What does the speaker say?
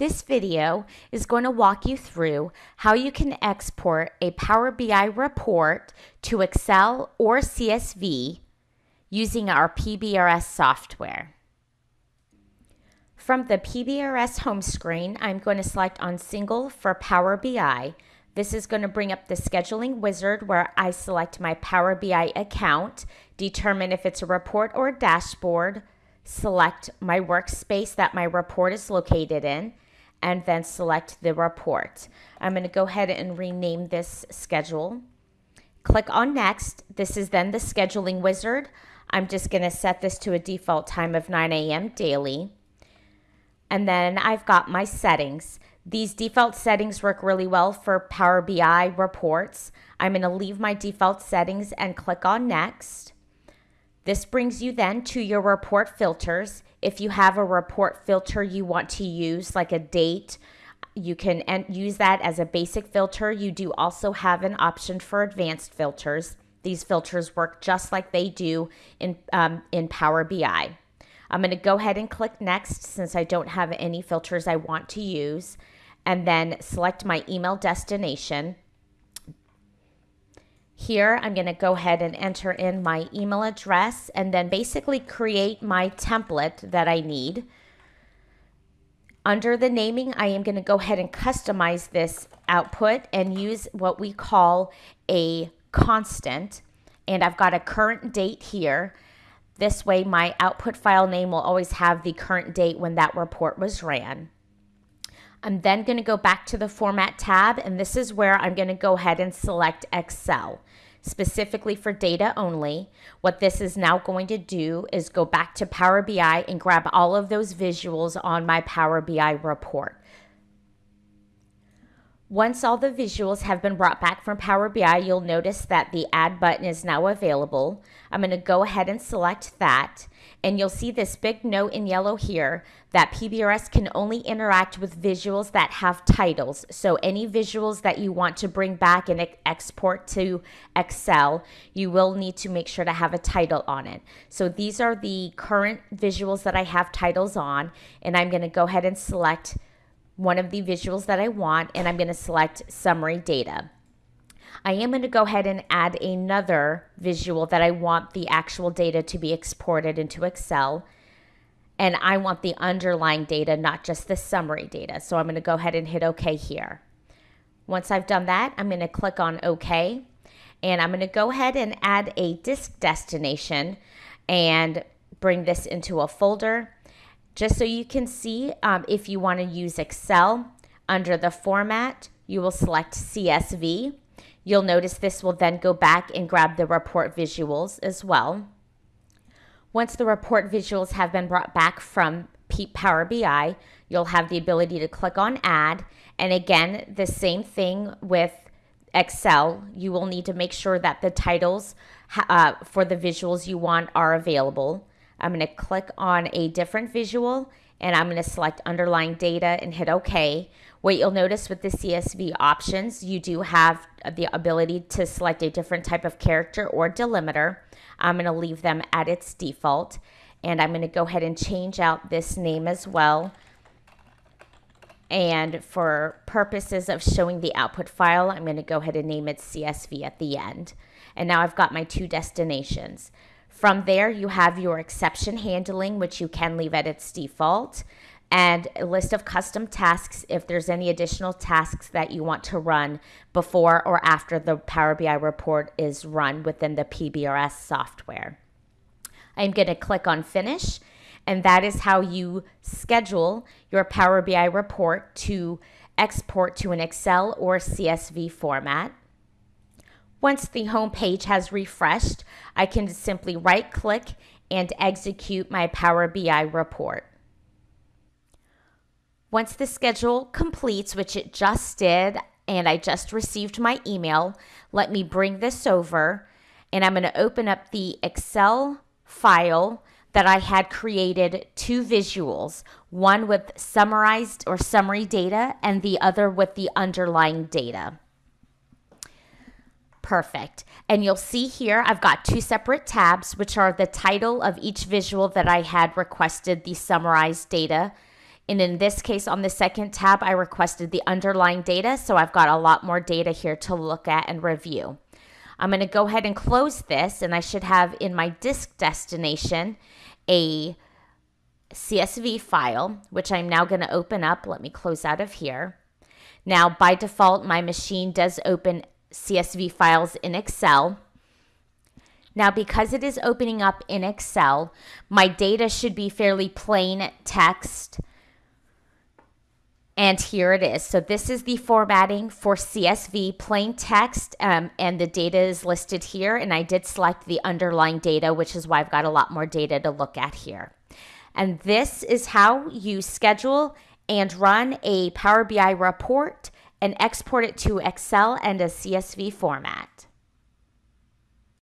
This video is going to walk you through how you can export a Power BI report to Excel or CSV using our PBRS software. From the PBRS home screen, I'm going to select on Single for Power BI. This is going to bring up the scheduling wizard where I select my Power BI account, determine if it's a report or a dashboard, select my workspace that my report is located in, and then select the report. I'm going to go ahead and rename this schedule. Click on next. This is then the scheduling wizard. I'm just going to set this to a default time of 9 a.m. daily. And then I've got my settings. These default settings work really well for Power BI reports. I'm going to leave my default settings and click on next. This brings you then to your report filters. If you have a report filter you want to use, like a date, you can use that as a basic filter. You do also have an option for advanced filters. These filters work just like they do in, um, in Power BI. I'm going to go ahead and click next since I don't have any filters I want to use and then select my email destination. Here, I'm going to go ahead and enter in my email address and then basically create my template that I need. Under the naming, I am going to go ahead and customize this output and use what we call a constant. And I've got a current date here. This way, my output file name will always have the current date when that report was ran. I'm then going to go back to the Format tab, and this is where I'm going to go ahead and select Excel specifically for data only. What this is now going to do is go back to Power BI and grab all of those visuals on my Power BI report. Once all the visuals have been brought back from Power BI, you'll notice that the Add button is now available. I'm going to go ahead and select that, and you'll see this big note in yellow here that PBRS can only interact with visuals that have titles. So any visuals that you want to bring back and export to Excel, you will need to make sure to have a title on it. So these are the current visuals that I have titles on, and I'm going to go ahead and select one of the visuals that I want, and I'm going to select summary data. I am going to go ahead and add another visual that I want the actual data to be exported into Excel. And I want the underlying data, not just the summary data. So I'm going to go ahead and hit OK here. Once I've done that, I'm going to click on OK. And I'm going to go ahead and add a disk destination and bring this into a folder. Just so you can see, um, if you want to use Excel, under the format, you will select CSV. You'll notice this will then go back and grab the report visuals as well. Once the report visuals have been brought back from Power BI, you'll have the ability to click on Add. And again, the same thing with Excel. You will need to make sure that the titles uh, for the visuals you want are available. I'm going to click on a different visual and I'm going to select underlying data and hit OK. What you'll notice with the CSV options, you do have the ability to select a different type of character or delimiter. I'm going to leave them at its default and I'm going to go ahead and change out this name as well. And for purposes of showing the output file, I'm going to go ahead and name it CSV at the end. And now I've got my two destinations. From there, you have your exception handling, which you can leave at its default, and a list of custom tasks if there's any additional tasks that you want to run before or after the Power BI report is run within the PBRS software. I'm going to click on Finish, and that is how you schedule your Power BI report to export to an Excel or CSV format. Once the home page has refreshed, I can simply right click and execute my Power BI report. Once the schedule completes, which it just did, and I just received my email, let me bring this over and I'm going to open up the Excel file that I had created two visuals, one with summarized or summary data and the other with the underlying data. Perfect. And you'll see here, I've got two separate tabs, which are the title of each visual that I had requested the summarized data And in this case, on the second tab, I requested the underlying data. So I've got a lot more data here to look at and review. I'm going to go ahead and close this and I should have in my disk destination a CSV file, which I'm now going to open up. Let me close out of here. Now, by default, my machine does open CSV files in Excel. Now, because it is opening up in Excel, my data should be fairly plain text and here it is. So this is the formatting for CSV plain text um, and the data is listed here. And I did select the underlying data, which is why I've got a lot more data to look at here. And this is how you schedule and run a Power BI report and export it to Excel and a CSV format.